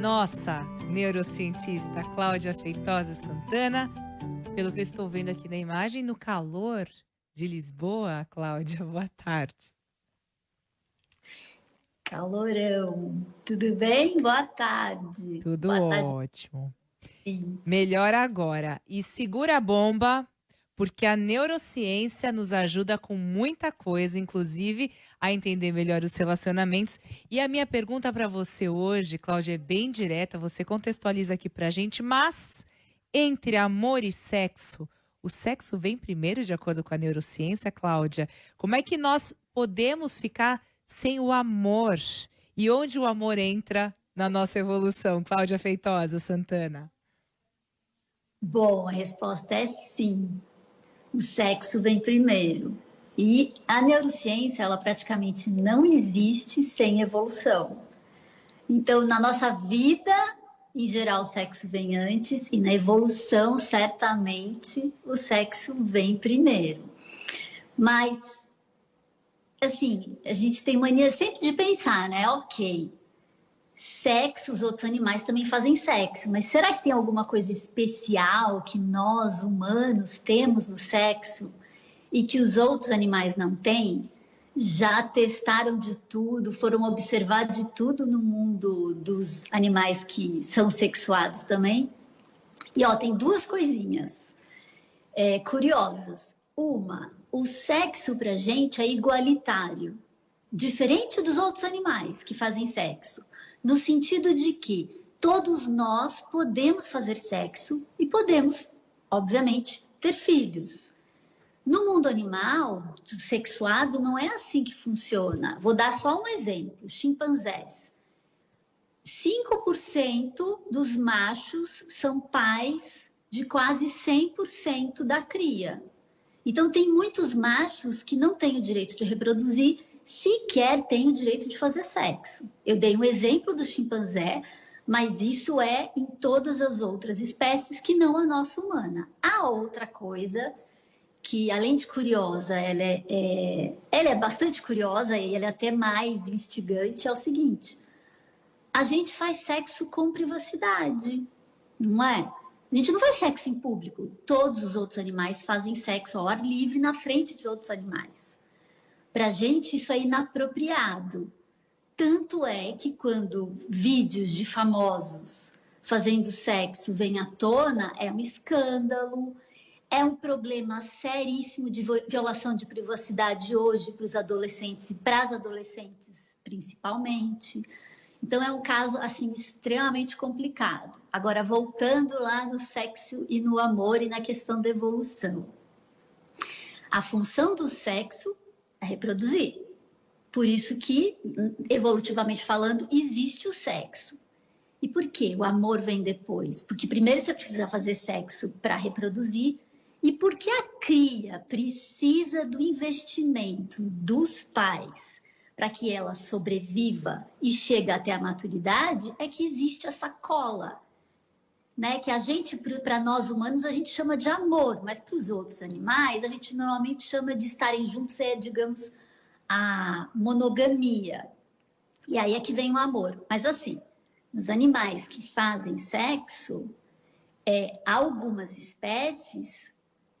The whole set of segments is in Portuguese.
nossa neurocientista Cláudia Feitosa Santana. Pelo que eu estou vendo aqui na imagem, no calor de Lisboa, Cláudia, boa tarde. Calorão. Tudo bem? Boa tarde. Tudo boa ótimo. Sim. Melhor agora. E segura a bomba, porque a neurociência nos ajuda com muita coisa, inclusive a entender melhor os relacionamentos. E a minha pergunta para você hoje, Cláudia, é bem direta, você contextualiza aqui para a gente, mas entre amor e sexo, o sexo vem primeiro de acordo com a neurociência, Cláudia? Como é que nós podemos ficar sem o amor? E onde o amor entra na nossa evolução, Cláudia Feitosa Santana? Bom, a resposta é sim o sexo vem primeiro. E a neurociência, ela praticamente não existe sem evolução. Então, na nossa vida, em geral, o sexo vem antes, e na evolução, certamente, o sexo vem primeiro. Mas, assim, a gente tem mania sempre de pensar, né? Ok, sexo, os outros animais também fazem sexo, mas será que tem alguma coisa especial que nós humanos temos no sexo e que os outros animais não têm? Já testaram de tudo, foram observar de tudo no mundo dos animais que são sexuados também. E ó, tem duas coisinhas é, curiosas. Uma, o sexo pra gente é igualitário, diferente dos outros animais que fazem sexo no sentido de que todos nós podemos fazer sexo e podemos, obviamente, ter filhos. No mundo animal, sexuado, não é assim que funciona. Vou dar só um exemplo: chimpanzés. 5% dos machos são pais de quase 100% da cria. Então, tem muitos machos que não têm o direito de reproduzir sequer tem o direito de fazer sexo. Eu dei um exemplo do chimpanzé, mas isso é em todas as outras espécies que não a nossa humana. A outra coisa que, além de curiosa, ela é, é, ela é bastante curiosa e ela é até mais instigante, é o seguinte: a gente faz sexo com privacidade, não é? A gente não faz sexo em público. Todos os outros animais fazem sexo ao ar livre na frente de outros animais. Para a gente, isso é inapropriado. Tanto é que quando vídeos de famosos fazendo sexo vêm à tona, é um escândalo, é um problema seríssimo de violação de privacidade hoje para os adolescentes e para as adolescentes principalmente. Então é um caso assim extremamente complicado. Agora voltando lá no sexo e no amor e na questão da evolução. A função do sexo a reproduzir. Por isso que, evolutivamente falando, existe o sexo. E por que o amor vem depois? Porque primeiro você precisa fazer sexo para reproduzir e porque a cria precisa do investimento dos pais para que ela sobreviva e chegue até a maturidade, é que existe essa cola, né? Que a gente, para nós humanos, a gente chama de amor, mas para os outros animais, a gente normalmente chama de estarem juntos, é, digamos, a monogamia. E aí é que vem o amor. Mas assim, nos animais que fazem sexo, é, algumas espécies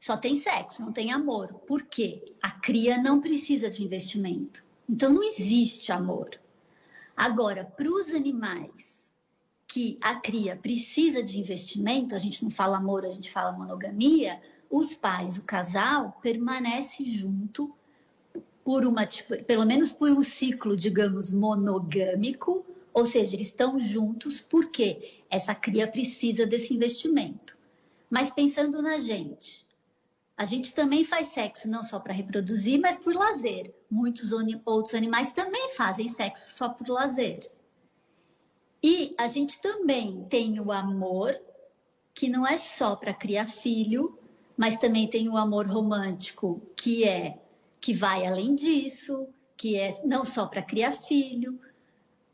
só tem sexo, não tem amor. Por quê? A cria não precisa de investimento. Então não existe amor. Agora, para os animais que a cria precisa de investimento, a gente não fala amor, a gente fala monogamia, os pais, o casal, permanece junto por uma, tipo, pelo menos por um ciclo, digamos, monogâmico, ou seja, eles estão juntos porque essa cria precisa desse investimento. Mas pensando na gente, a gente também faz sexo não só para reproduzir, mas por lazer. Muitos outros animais também fazem sexo só por lazer. E a gente também tem o amor, que não é só para criar filho, mas também tem o amor romântico, que é que vai além disso, que é não só para criar filho,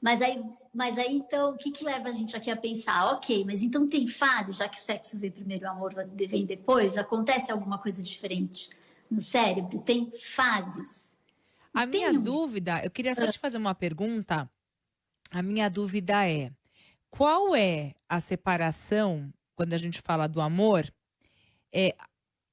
mas aí, mas aí então, o que, que leva a gente aqui a pensar? Ok, mas então tem fase, já que o sexo vem primeiro e o amor vem depois, acontece alguma coisa diferente no cérebro? Tem fases. A minha um... dúvida, eu queria só te fazer uma pergunta a minha dúvida é: qual é a separação quando a gente fala do amor? É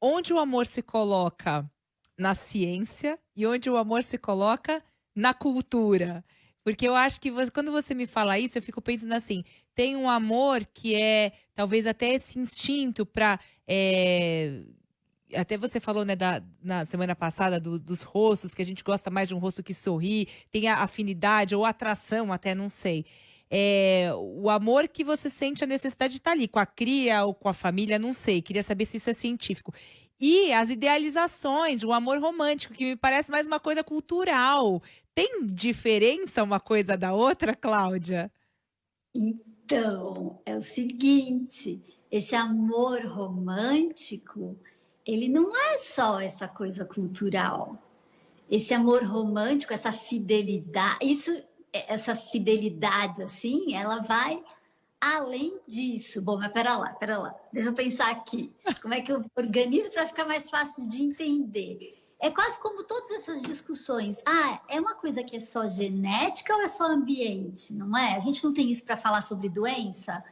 onde o amor se coloca na ciência e onde o amor se coloca na cultura. Porque eu acho que você, quando você me fala isso, eu fico pensando assim: tem um amor que é talvez até esse instinto para. É, até você falou né, da, na semana passada do, dos rostos, que a gente gosta mais de um rosto que sorri, tem a afinidade ou atração, até não sei. É, o amor que você sente a necessidade de estar ali, com a cria ou com a família, não sei. Queria saber se isso é científico. E as idealizações, o amor romântico, que me parece mais uma coisa cultural. Tem diferença uma coisa da outra, Cláudia? Então, é o seguinte: esse amor romântico, ele não é só essa coisa cultural. Esse amor romântico, essa fidelidade, isso, essa fidelidade assim, ela vai além disso. Bom, mas pera lá, pera lá. Deixa eu pensar aqui. Como é que eu organizo para ficar mais fácil de entender? É quase como todas essas discussões. Ah, é uma coisa que é só genética ou é só ambiente? Não é? A gente não tem isso para falar sobre doença.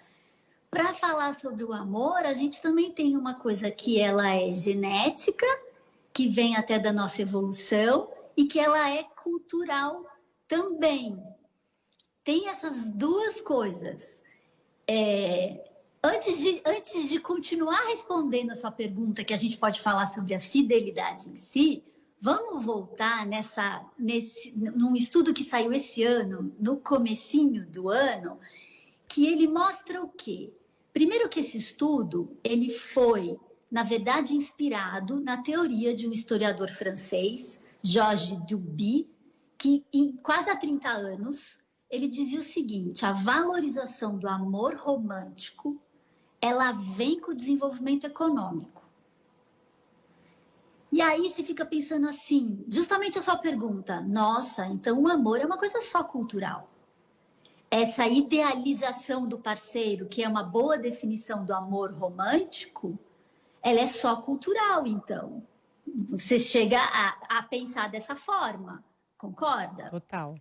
Para falar sobre o amor, a gente também tem uma coisa que ela é genética, que vem até da nossa evolução e que ela é cultural também. Tem essas duas coisas. É, antes, de, antes de continuar respondendo a sua pergunta, que a gente pode falar sobre a fidelidade em si, vamos voltar nessa, nesse, num estudo que saiu esse ano, no comecinho do ano, que ele mostra o quê? Primeiro que esse estudo, ele foi, na verdade, inspirado na teoria de um historiador francês, Georges Duby, que em quase há 30 anos, ele dizia o seguinte, a valorização do amor romântico, ela vem com o desenvolvimento econômico. E aí você fica pensando assim, justamente a sua pergunta, nossa, então o amor é uma coisa só cultural. Essa idealização do parceiro, que é uma boa definição do amor romântico, ela é só cultural, então. Você chega a, a pensar dessa forma, concorda? Total.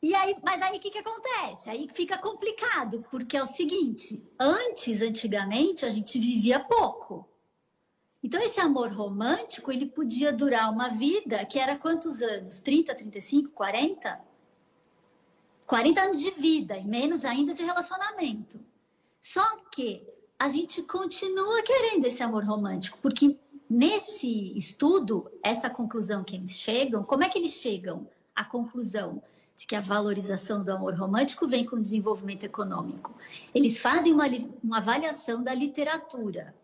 E aí, mas aí o que, que acontece? Aí fica complicado, porque é o seguinte: antes, antigamente, a gente vivia pouco. Então, esse amor romântico, ele podia durar uma vida que era quantos anos? 30, 35, 40? 40 anos de vida e menos ainda de relacionamento. Só que a gente continua querendo esse amor romântico, porque nesse estudo, essa conclusão que eles chegam, como é que eles chegam à conclusão? De que a valorização do amor romântico vem com o desenvolvimento econômico. Eles fazem uma, uma avaliação da literatura,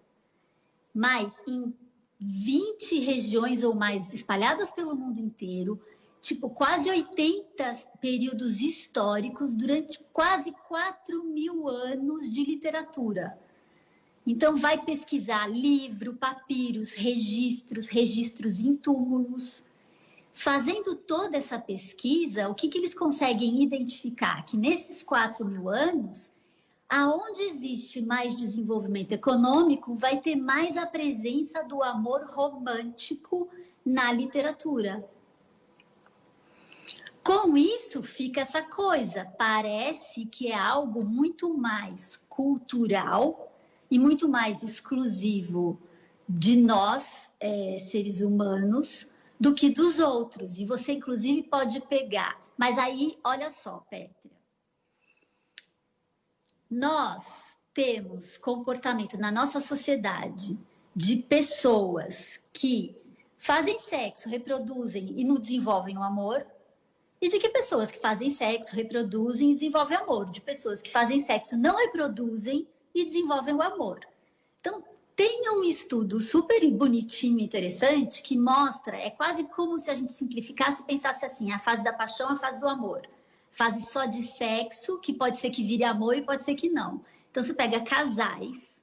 mas em 20 regiões ou mais espalhadas pelo mundo inteiro, tipo quase 80 períodos históricos durante quase 4 mil anos de literatura. Então, vai pesquisar livro, papiros, registros, registros em túmulos. Fazendo toda essa pesquisa, o que, que eles conseguem identificar? Que nesses 4 mil anos, aonde existe mais desenvolvimento econômico, vai ter mais a presença do amor romântico na literatura. Com isso, fica essa coisa, parece que é algo muito mais cultural e muito mais exclusivo de nós, é, seres humanos, do que dos outros. E você, inclusive, pode pegar. Mas aí, olha só, Pétria nós temos comportamento na nossa sociedade de pessoas que fazem sexo, reproduzem e não desenvolvem o amor, e de que pessoas que fazem sexo, reproduzem e desenvolvem amor, de pessoas que fazem sexo, não reproduzem e desenvolvem o amor. Tem um estudo super bonitinho e interessante que mostra, é quase como se a gente simplificasse e pensasse assim, a fase da paixão, a fase do amor fase só de sexo, que pode ser que vire amor e pode ser que não. Então você pega casais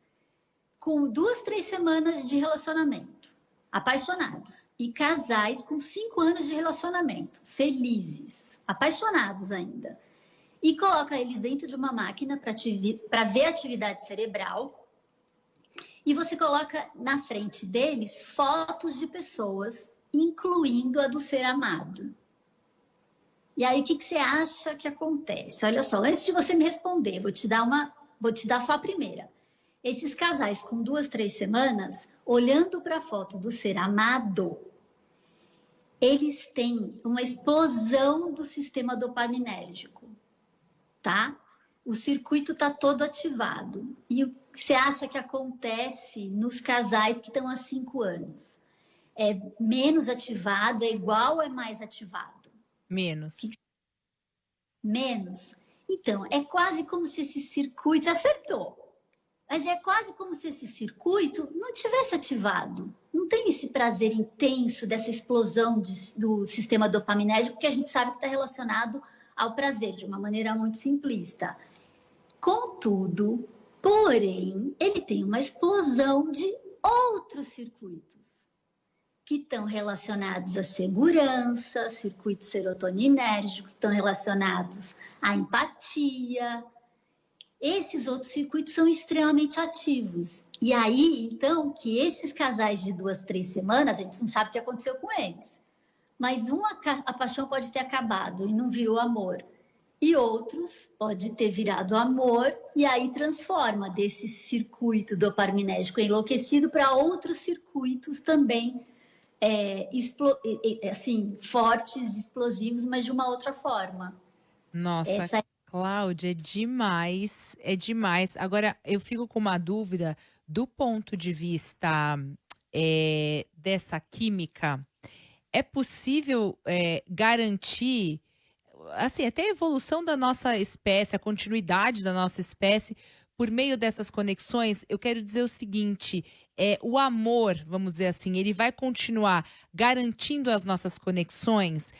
com duas, três semanas de relacionamento, apaixonados, e casais com cinco anos de relacionamento, felizes, apaixonados ainda, e coloca eles dentro de uma máquina para ver atividade cerebral. E você coloca na frente deles fotos de pessoas, incluindo a do ser amado. E aí, o que, que você acha que acontece? Olha só, antes de você me responder, vou te dar uma, vou te dar só a primeira. Esses casais com duas, três semanas, olhando para a foto do ser amado, eles têm uma explosão do sistema dopaminérgico, tá? O circuito está todo ativado. E o que você acha que acontece nos casais que estão há cinco anos? É menos ativado, é igual ou é mais ativado? Menos. Menos. Então, é quase como se esse circuito acertou. Mas é quase como se esse circuito não tivesse ativado. Não tem esse prazer intenso dessa explosão de, do sistema dopaminérgico que a gente sabe que está relacionado ao prazer, de uma maneira muito simplista. Contudo, porém, ele tem uma explosão de outros circuitos que estão relacionados à segurança, circuito serotoninérgico, que estão relacionados à empatia, esses outros circuitos são extremamente ativos. E aí, então, que esses casais de duas, três semanas, a gente não sabe o que aconteceu com eles. Mas uma, a paixão pode ter acabado e não virou amor. E outros pode ter virado amor e aí transforma desse circuito dopaminérgico enlouquecido para outros circuitos também é, assim, fortes, explosivos, mas de uma outra forma. Nossa, Essa é Cláudia, é demais, é demais. Agora, eu fico com uma dúvida do ponto de vista é, dessa química. É possível é, garantir, assim, até a evolução da nossa espécie, a continuidade da nossa espécie por meio dessas conexões? Eu quero dizer o seguinte: é, o amor, vamos dizer assim, ele vai continuar garantindo as nossas conexões?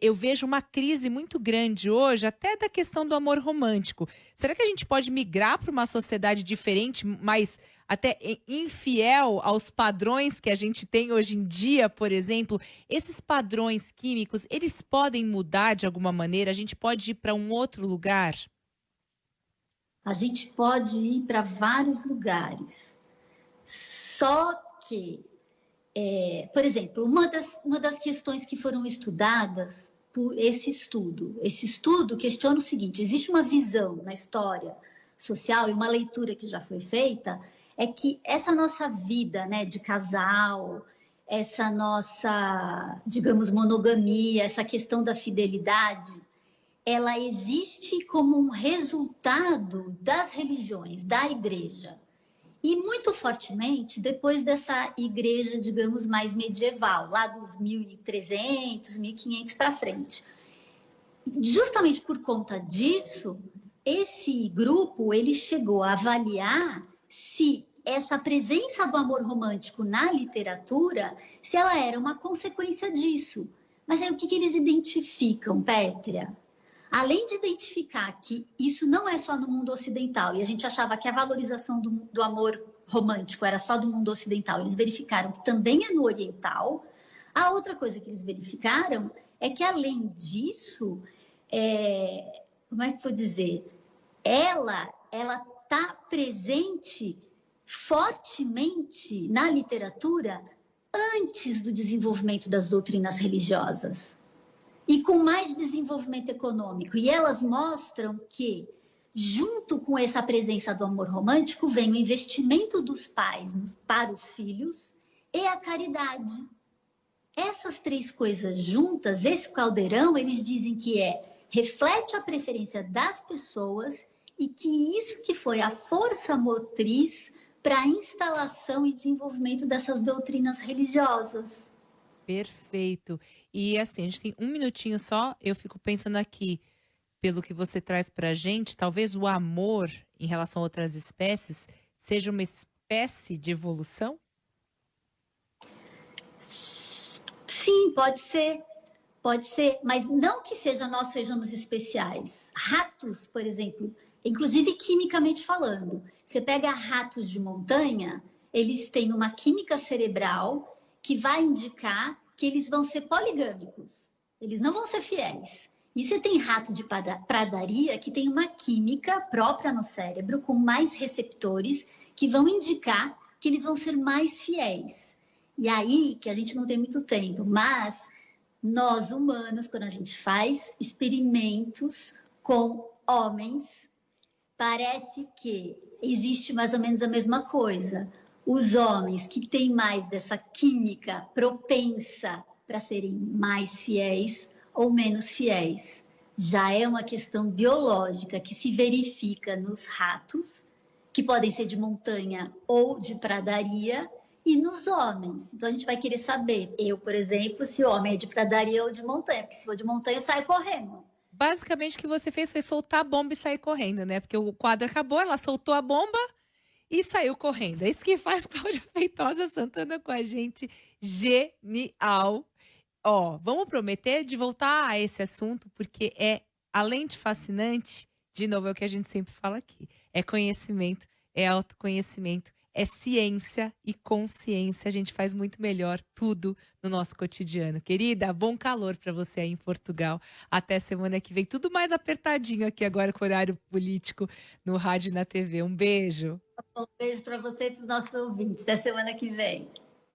Eu vejo uma crise muito grande hoje, até da questão do amor romântico. Será que a gente pode migrar para uma sociedade diferente, mais até infiel aos padrões que a gente tem hoje em dia, por exemplo? Esses padrões químicos, eles podem mudar de alguma maneira? A gente pode ir para um outro lugar? A gente pode ir para vários lugares. Só que é, por exemplo, uma das, uma das questões que foram estudadas por esse estudo, esse estudo questiona o seguinte: existe uma visão na história social e uma leitura que já foi feita é que essa nossa vida, né, de casal, essa nossa, digamos, monogamia, essa questão da fidelidade, ela existe como um resultado das religiões, da igreja e muito fortemente depois dessa igreja, digamos, mais medieval, lá dos 1300, 1500 para frente. Justamente por conta disso, esse grupo ele chegou a avaliar se essa presença do amor romântico na literatura, se ela era uma consequência disso. Mas aí o que, que eles identificam, Pétria? Além de identificar que isso não é só no mundo ocidental, e a gente achava que a valorização do, do amor romântico era só do mundo ocidental, eles verificaram que também é no oriental. A outra coisa que eles verificaram é que, além disso, é, como é que vou dizer? Ela ela está presente fortemente na literatura antes do desenvolvimento das doutrinas religiosas e com mais desenvolvimento econômico. E elas mostram que, junto com essa presença do amor romântico, vem o investimento dos pais para os filhos e a caridade. Essas três coisas juntas, esse caldeirão, eles dizem que é reflete a preferência das pessoas e que isso que foi a força motriz para a instalação e desenvolvimento dessas doutrinas religiosas. Perfeito. E assim, a gente tem um minutinho só, eu fico pensando aqui, pelo que você traz para a gente, talvez o amor em relação a outras espécies seja uma espécie de evolução? Sim, pode ser. Pode ser, mas não que seja nós sejamos especiais. Ratos, por exemplo, inclusive quimicamente falando, você pega ratos de montanha, eles têm uma química cerebral que vai indicar que eles vão ser poligâmicos, eles não vão ser fiéis. E você tem rato de pradaria que tem uma química própria no cérebro, com mais receptores, que vão indicar que eles vão ser mais fiéis. E aí, que a gente não tem muito tempo, mas nós humanos, quando a gente faz experimentos com homens, parece que existe mais ou menos a mesma coisa. Os homens que têm mais dessa química propensa para serem mais fiéis ou menos fiéis. Já é uma questão biológica que se verifica nos ratos, que podem ser de montanha ou de pradaria, e nos homens. Então a gente vai querer saber, eu, por exemplo, se o homem é de pradaria ou de montanha, porque se for de montanha, sai correndo. Basicamente, o que você fez foi soltar a bomba e sair correndo, né? Porque o quadro acabou, ela soltou a bomba e saiu correndo. É isso que faz Cláudia Feitosa Santana com a gente. Genial. Ó, vamos prometer de voltar a esse assunto, porque é, além de fascinante, de novo, é o que a gente sempre fala aqui: é conhecimento, é autoconhecimento, é ciência e consciência. A gente faz muito melhor tudo no nosso cotidiano. Querida, bom calor para você aí em Portugal. Até semana que vem. Tudo mais apertadinho aqui agora com o horário político no rádio e na TV. Um beijo. Um beijo para você e para os nossos ouvintes. Até semana que vem.